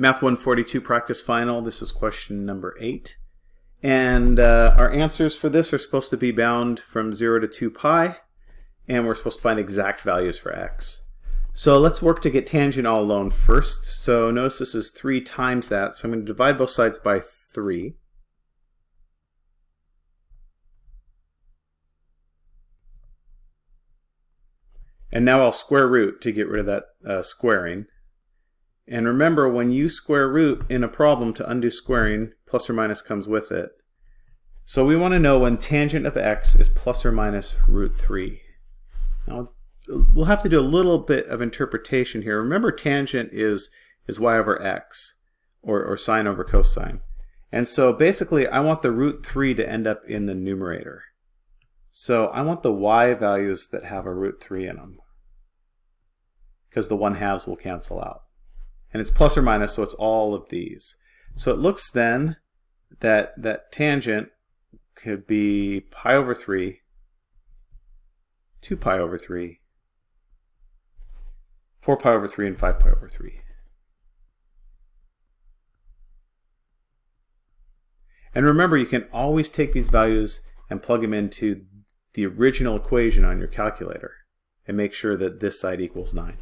Math 142 practice final. This is question number 8. And uh, our answers for this are supposed to be bound from 0 to 2 pi. And we're supposed to find exact values for x. So let's work to get tangent all alone first. So notice this is 3 times that. So I'm going to divide both sides by 3. And now I'll square root to get rid of that uh, squaring. And remember, when you square root in a problem to undo squaring, plus or minus comes with it. So we want to know when tangent of x is plus or minus root 3. Now, we'll have to do a little bit of interpretation here. Remember, tangent is, is y over x, or, or sine over cosine. And so basically, I want the root 3 to end up in the numerator. So I want the y values that have a root 3 in them, because the 1 halves will cancel out and it's plus or minus, so it's all of these. So it looks then that that tangent could be pi over 3, 2 pi over 3, 4 pi over 3, and 5 pi over 3. And remember, you can always take these values and plug them into the original equation on your calculator and make sure that this side equals 9.